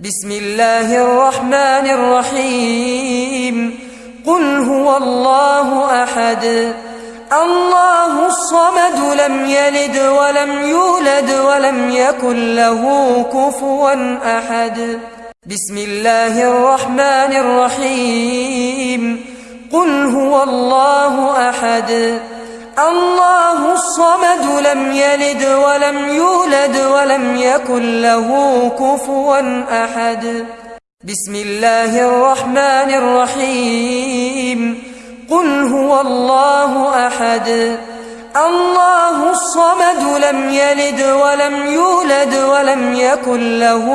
بسم الله الرحمن الرحيم. قل هو الله أحد. الله الصمد لم يلد ولم يولد ولم يكن له كفوا أحد. بسم الله الرحمن الرحيم. قل هو الله أحد. الله الصمد لم يلد ولم يولد ولم يكن له كفوا أحد. بسم الله الرحمن الرحيم. قل هو الله أحد. الله الصمد لم يلد ولم يولد ولم يكن له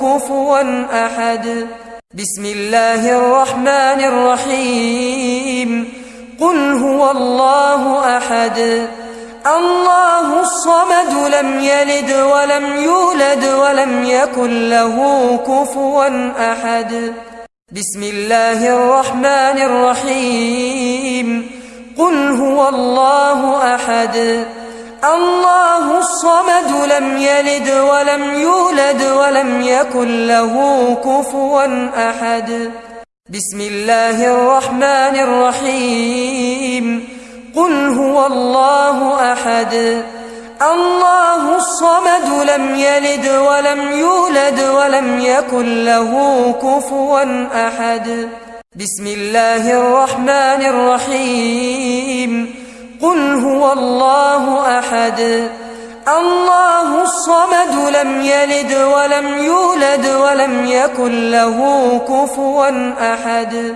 كفوا أحد. بسم الله الرحمن الرحيم. قل هو الله أحد. الله الصمد لم يلد ولم يولد ولم يكن له كفوا أحد. بسم الله الرحمن الرحيم. قل هو الله أحد. الله الصمد لم يلد ولم يولد ولم يكن له كفوا أحد. بسم الله الرحمن الرحيم. قل هو الله أحد. الله الصمد لم يلد ولم يولد ولم يكن له كفوا أحد. بسم الله الرحمن الرحيم. قل هو الله أحد. الله الصمد لم يلد ولم يولد ولم يكن له كفوا أحد.